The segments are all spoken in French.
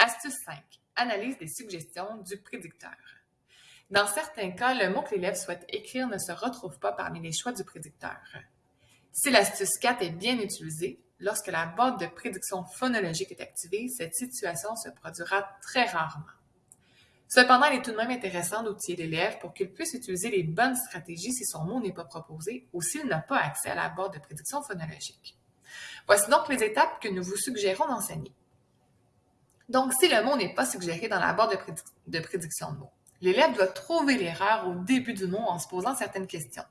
Astuce 5. Analyse des suggestions du prédicteur. Dans certains cas, le mot que l'élève souhaite écrire ne se retrouve pas parmi les choix du prédicteur. Si l'astuce 4 est bien utilisée, lorsque la boîte de prédiction phonologique est activée, cette situation se produira très rarement. Cependant, il est tout de même intéressant d'outiller l'élève pour qu'il puisse utiliser les bonnes stratégies si son mot n'est pas proposé ou s'il n'a pas accès à la boîte de prédiction phonologique. Voici donc les étapes que nous vous suggérons d'enseigner. Donc, si le mot n'est pas suggéré dans la barre de, prédiction de mots, l'élève doit trouver l'erreur au début du mot en se posant certaines questions.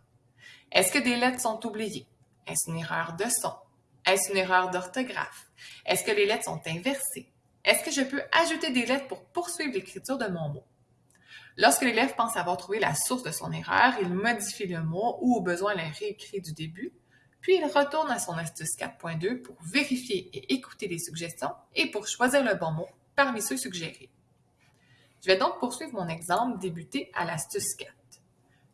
Est-ce que des lettres sont oubliées? Est-ce une erreur de son? Est-ce une erreur d'orthographe? Est-ce que les lettres sont inversées? Est-ce que je peux ajouter des lettres pour poursuivre l'écriture de mon mot? Lorsque l'élève pense avoir trouvé la source de son erreur, il modifie le mot ou au besoin le réécrit du début puis il retourne à son astuce 4.2 pour vérifier et écouter les suggestions et pour choisir le bon mot parmi ceux suggérés. Je vais donc poursuivre mon exemple débuté à l'astuce 4.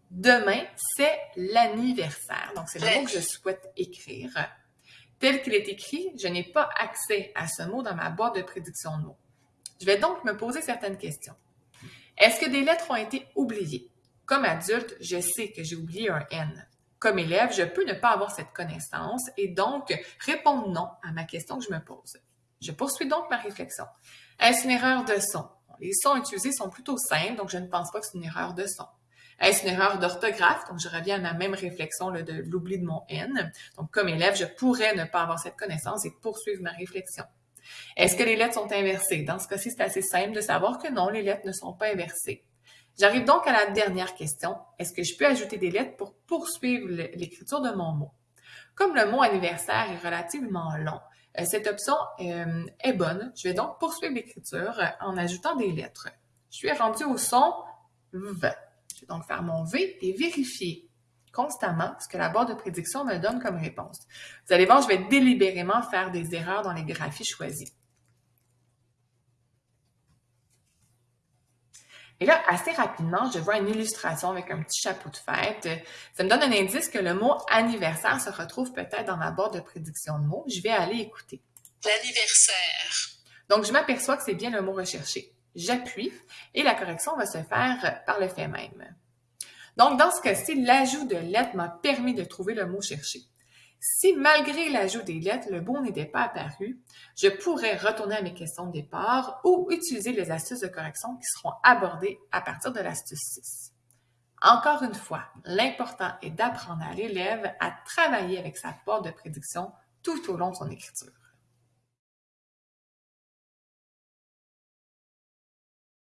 Demain, c'est l'anniversaire. Donc, c'est le mot que je souhaite écrire. Tel qu'il est écrit, je n'ai pas accès à ce mot dans ma boîte de prédiction de mots. Je vais donc me poser certaines questions. Est-ce que des lettres ont été oubliées? Comme adulte, je sais que j'ai oublié un N. Comme élève, je peux ne pas avoir cette connaissance et donc répondre non à ma question que je me pose. Je poursuis donc ma réflexion. Est-ce une erreur de son? Les sons utilisés sont plutôt simples, donc je ne pense pas que c'est une erreur de son. Est-ce une erreur d'orthographe? Donc, je reviens à ma même réflexion de l'oubli de mon N. Donc, comme élève, je pourrais ne pas avoir cette connaissance et poursuivre ma réflexion. Est-ce que les lettres sont inversées? Dans ce cas-ci, c'est assez simple de savoir que non, les lettres ne sont pas inversées. J'arrive donc à la dernière question. Est-ce que je peux ajouter des lettres pour poursuivre l'écriture de mon mot? Comme le mot anniversaire est relativement long, euh, cette option euh, est bonne. Je vais donc poursuivre l'écriture en ajoutant des lettres. Je suis rendu au son V. Je vais donc faire mon V et vérifier constamment ce que la barre de prédiction me donne comme réponse. Vous allez voir, je vais délibérément faire des erreurs dans les graphies choisis. Et là, assez rapidement, je vois une illustration avec un petit chapeau de fête. Ça me donne un indice que le mot anniversaire se retrouve peut-être dans ma barre de prédiction de mots. Je vais aller écouter. L'anniversaire. Donc, je m'aperçois que c'est bien le mot recherché. J'appuie et la correction va se faire par le fait même. Donc, dans ce cas-ci, l'ajout de lettres m'a permis de trouver le mot cherché. Si malgré l'ajout des lettres, le bon n'était pas apparu, je pourrais retourner à mes questions de départ ou utiliser les astuces de correction qui seront abordées à partir de l'astuce 6. Encore une fois, l'important est d'apprendre à l'élève à travailler avec sa porte de prédiction tout au long de son écriture.